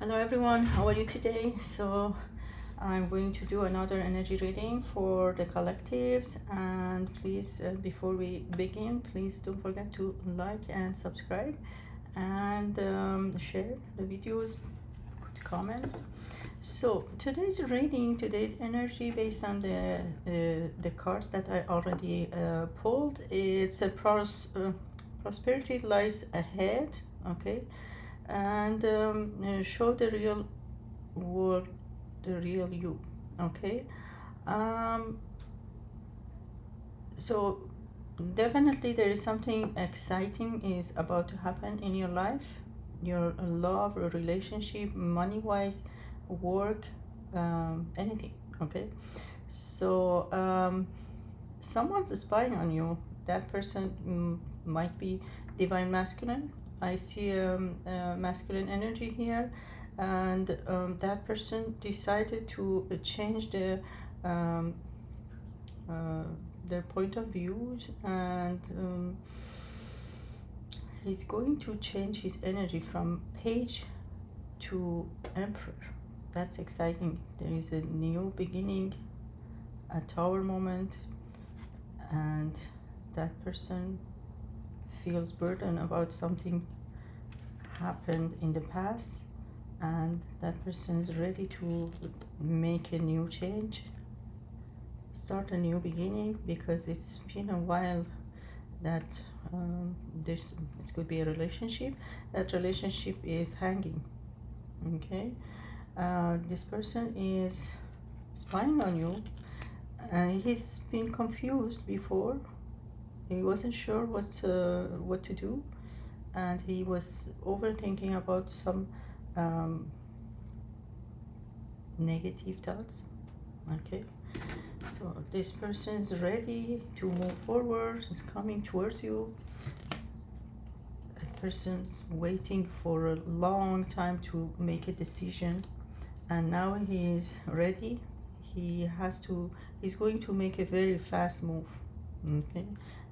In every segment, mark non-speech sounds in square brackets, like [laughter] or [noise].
Hello everyone, how are you today? So I'm going to do another energy reading for the collectives. And please uh, before we begin please don't forget to like and subscribe. And um, share the videos put comments. So today's reading today's energy based on the uh, the cards that I already uh, pulled it's a pros uh, prosperity lies ahead okay and um, uh, show the real world the real you okay? Um, so definitely there is something exciting is about to happen in your life. Your love or relationship money wise work um, anything okay? So um, someone's spying on you. That person mm, might be divine masculine I see um, uh, masculine energy here and um, that person decided to change the um, uh, their point of views and um, he's going to change his energy from page to emperor. That's exciting. There is a new beginning a tower moment and that person feels burden about something happened in the past and that person is ready to make a new change start a new beginning because it's been a while that um, this it could be a relationship that relationship is hanging okay? Uh, this person is spying on you. Uh, he's been confused before he wasn't sure what uh, what to do and he was overthinking about some um, negative thoughts. Okay. So this person is ready to move forward is coming towards you. A person's waiting for a long time to make a decision and now he is ready. He has to he's going to make a very fast move. Okay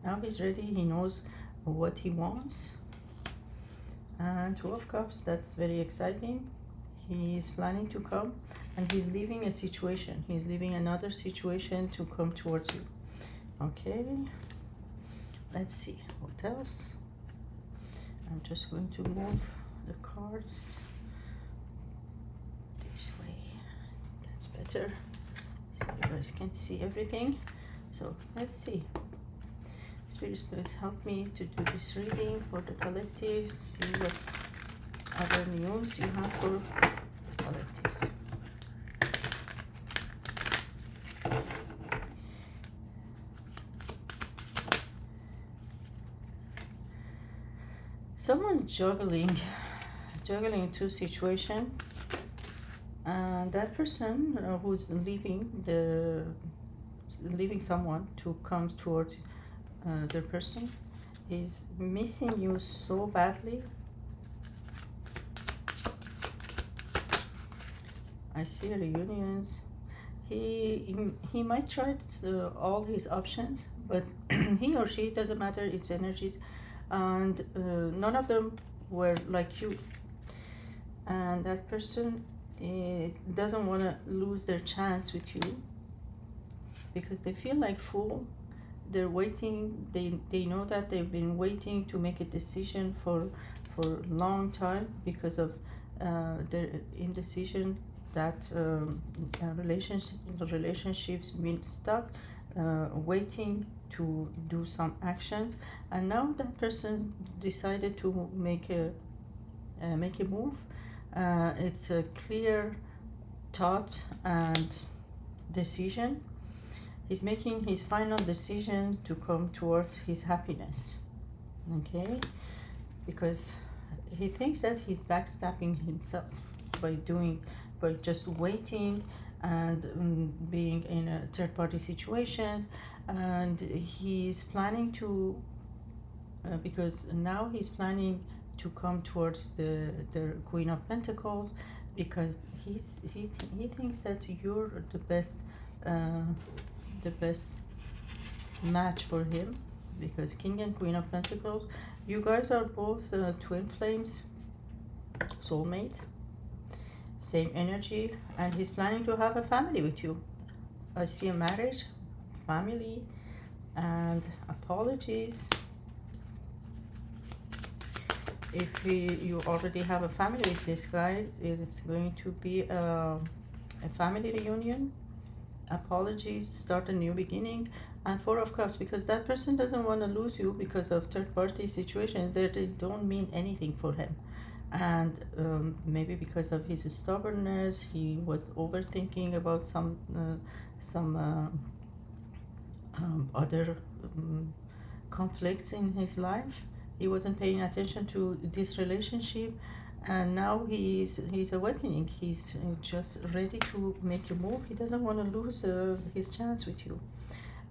now he's ready. He knows what he wants. And two of cups. That's very exciting. He's planning to come and he's leaving a situation. He's leaving another situation to come towards you. Okay. Let's see. What else? I'm just going to move the cards this way. That's better. So you guys can see everything. So let's see Spirit, please help me to do this reading for the collective. See what other news you have for the collectives. Someone's juggling, juggling two situations, and that person uh, who's leaving the leaving someone to come towards uh, the person is missing you so badly. I see reunions. He, he, might try to, uh, all his options, but [clears throat] he or she, doesn't matter, its energies, and uh, none of them were like you. And that person uh, doesn't want to lose their chance with you because they feel like fool they're waiting they they know that they've been waiting to make a decision for for a long time because of uh, their indecision that um, relationship relationships been stuck uh, waiting to do some actions. And now that person decided to make a uh, make a move uh, it's a clear thought and decision he's making his final decision to come towards his happiness. Okay? Because he thinks that he's backstabbing himself by doing by just waiting and um, being in a third party situation. And he's planning to uh, because now he's planning to come towards the the queen of pentacles because he's he, th he thinks that you're the best uh, the best match for him because king and queen of pentacles you guys are both uh, twin flames soulmates same energy and he's planning to have a family with you. I see a marriage family and apologies. If you already have a family with this guy it's going to be a, a family reunion apologies start a new beginning and four of cups because that person doesn't want to lose you because of third party situations that they don't mean anything for him. And um, maybe because of his stubbornness he was overthinking about some uh, some uh, um, other um, conflicts in his life. He wasn't paying attention to this relationship and now he's he's awakening. He's uh, just ready to make a move. He doesn't want to lose uh, his chance with you.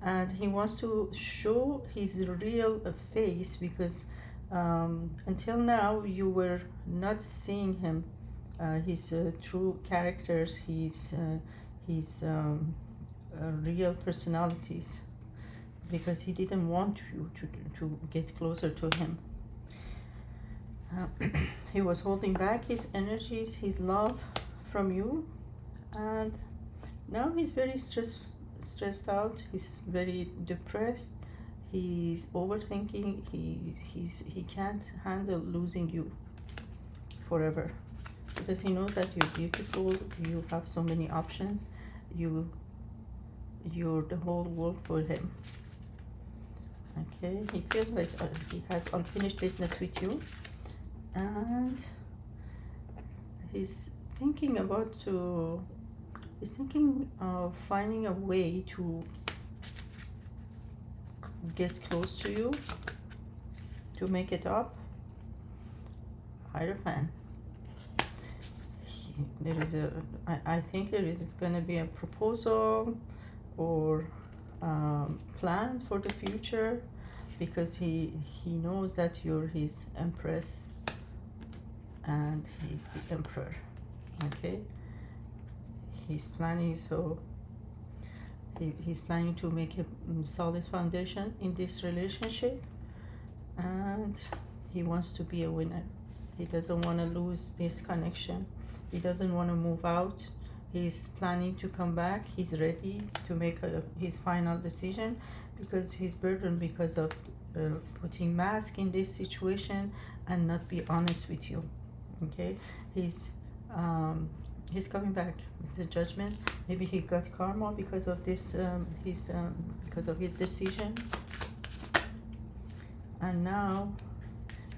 And he wants to show his real face because um, until now you were not seeing him uh, his uh, true characters his uh, his um, uh, real personalities. Because he didn't want you to, to get closer to him uh, [clears throat] he was holding back his energies his love from you and now he's very stress, stressed out he's very depressed he's overthinking he's, he's he can't handle losing you forever. Because he knows that you're beautiful you have so many options you you're the whole world for him. Okay he feels like uh, he has unfinished business with you and he's thinking about to he's thinking of finding a way to get close to you to make it up. Hierophant there is a I, I think there is going to be a proposal or um, plans for the future because he he knows that you're his empress and he's the emperor. Okay? He's planning so he, he's planning to make a mm, solid foundation in this relationship and he wants to be a winner. He doesn't want to lose this connection. He doesn't want to move out. He's planning to come back. He's ready to make a, his final decision because he's burdened because of uh, putting mask in this situation and not be honest with you okay? He's um, he's coming back it's a judgment. Maybe he got karma because of this um, his um, because of his decision. And now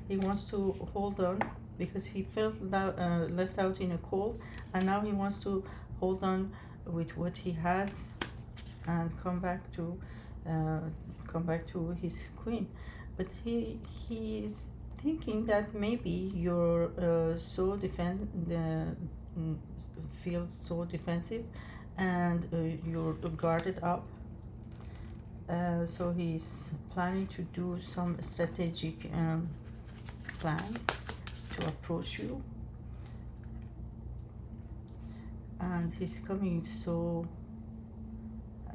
he wants to hold on because he felt uh, left out in a cold. And now he wants to hold on with what he has and come back to uh, come back to his queen. But he he's thinking that maybe you're uh, so defend mm, feels so defensive and uh, you're guarded up. Uh, so he's planning to do some strategic um, plans to approach you. And he's coming so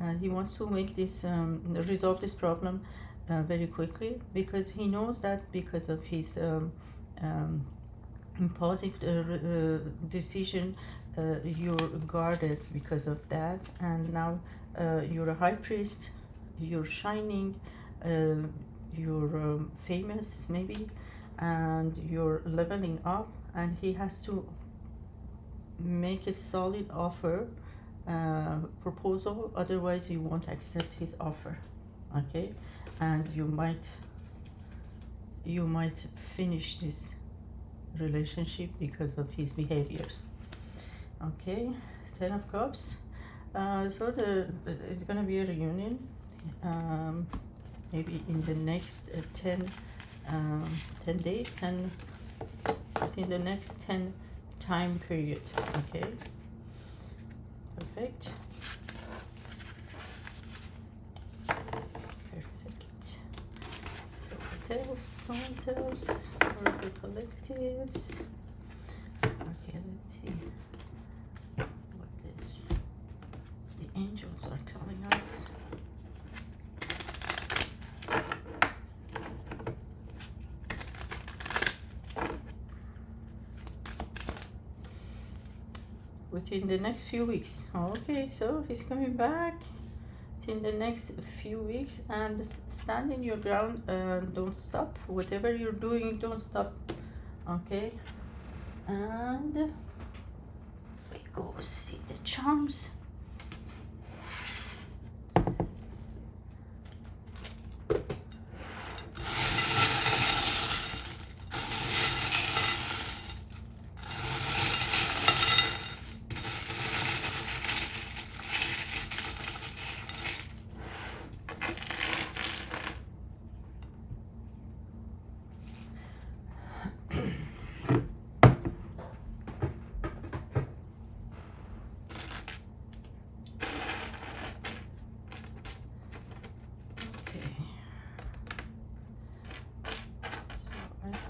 uh, he wants to make this um, resolve this problem uh, very quickly because he knows that because of his um, um, impulsive uh, uh decision uh, you're guarded because of that. And now uh, you're a high priest you're shining you're um, famous maybe and you're leveling up and he has to make a solid offer uh, proposal otherwise you won't accept his offer okay and you might you might finish this relationship because of his behaviors. Okay ten of cups. Uh, so the it's gonna be a reunion um, maybe in the next uh, 10 um, 10 days 10 in the next 10 time period okay? Perfect perfect so hotels for the collectives. Okay let's see what this the angels are telling us. Within the next few weeks. Oh, okay so he's coming back in the next few weeks and stand in your ground and don't stop. Whatever you're doing don't stop okay? And we go see the charms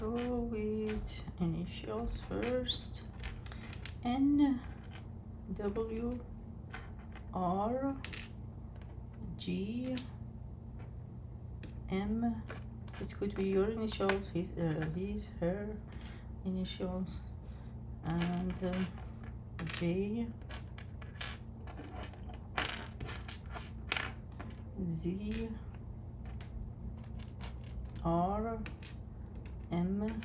go with initials first N W R G M it could be your initials his uh, his her initials and uh, J Z R M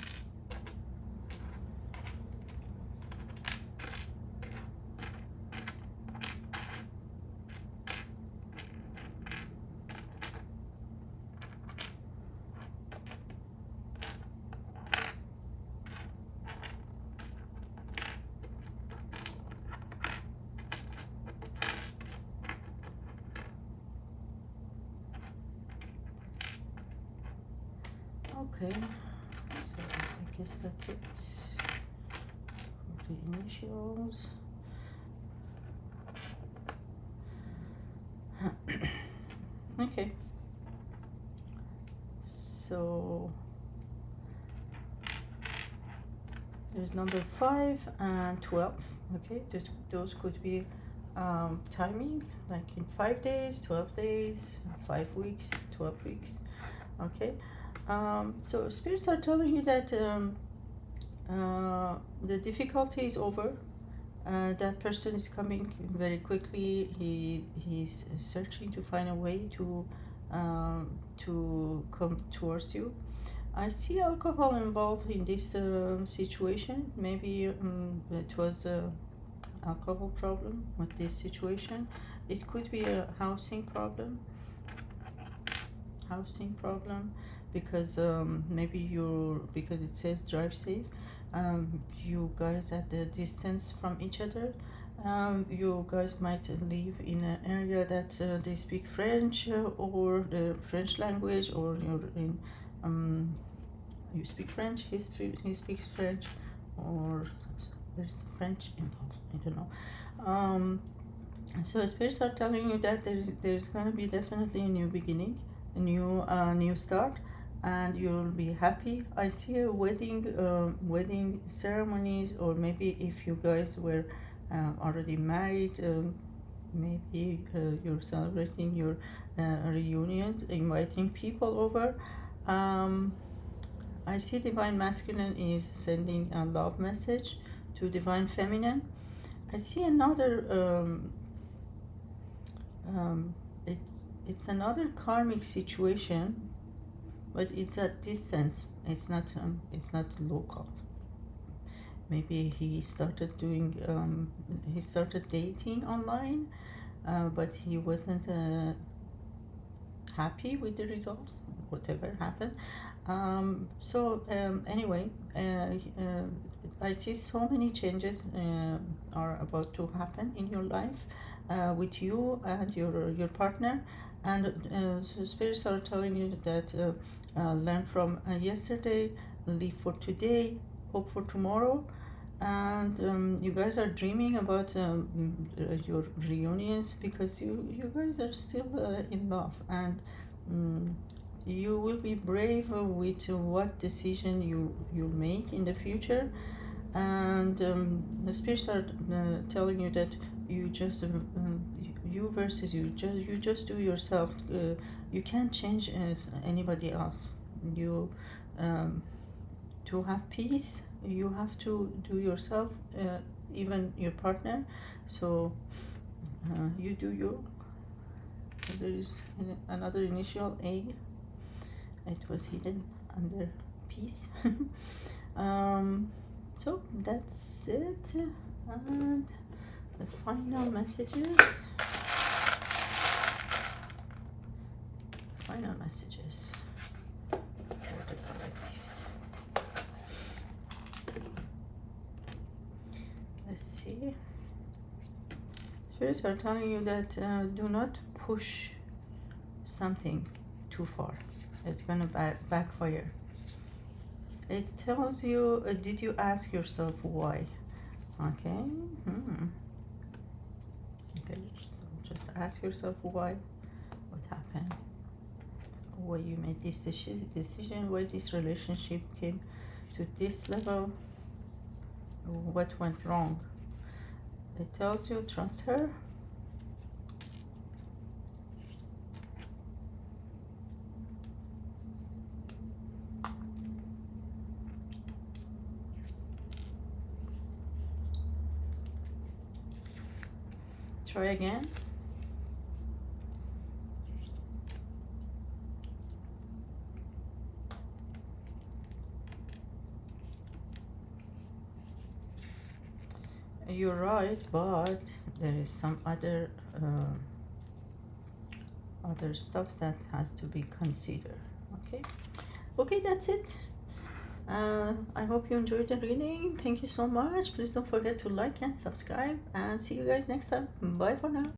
okay. So I guess that's it. For the initials. [coughs] okay. So there's number 5 and 12 okay those, could be um, timing like in 5 days 12 days 5 weeks 12 weeks. Okay um, so spirits are telling you that um, uh, the difficulty is over. Uh, that person is coming very quickly. He he's searching to find a way to um, to come towards you. I see alcohol involved in this uh, situation. Maybe um, it was a alcohol problem with this situation. It could be a housing problem. Housing problem because um, maybe you're because it says drive safe um, you guys at the distance from each other um, you guys might live in an area that uh, they speak French uh, or the French language or you're in um, you speak French he, he speaks French or there's French involved I don't know. Um, so spirits are telling you that there's there's going to be definitely a new beginning a new uh, new start and you'll be happy. I see a wedding uh, wedding ceremonies or maybe if you guys were uh, already married um, maybe uh, you're celebrating your uh, reunion inviting people over. Um, i see divine masculine is sending a love message to divine feminine. I see another um, um, it's it's another karmic situation but it's a distance. It's not um, it's not local. Maybe he started doing um, he started dating online uh, but he wasn't uh, happy with the results whatever happened. Um, so um, anyway uh, uh I see so many changes uh, are about to happen in your life uh, with you and your your partner. And spirits are telling you that uh, learn from uh, yesterday live for today hope for tomorrow. And um, you guys are dreaming about um, uh, your reunions because you you guys are still uh, in love. And um, you will be brave with what decision you you make in the future. And um, the spirits are uh, telling you that you just um, you versus you. Just you just do yourself uh, you can't change as anybody else. You um, to have peace you have to do yourself uh, even your partner. So uh, you do you. There is another initial A. It was hidden under peace. [laughs] Um, so that's it. And the final messages final messages? For the collectives? Let's see. Spirits are telling you that uh, do not push something too far. It's gonna back backfire. It tells you uh, did you ask yourself why? Okay hmm. okay so just ask yourself why. What happened why you made this decision why this relationship came to this level what went wrong it tells you trust her Try again. You're right, but there is some other uh, other stuff that has to be considered. Okay, okay, that's it. Uh, I hope you enjoyed the reading. Thank you so much. Please don't forget to like and subscribe and see you guys next time. Bye for now.